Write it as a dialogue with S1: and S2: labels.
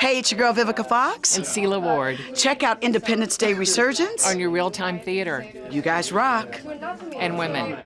S1: Hey, it's your girl Vivica Fox.
S2: and Sela Ward
S1: Check out Independence Day Resurgence.
S2: on your real-time theater
S1: You guys rock.
S2: and women.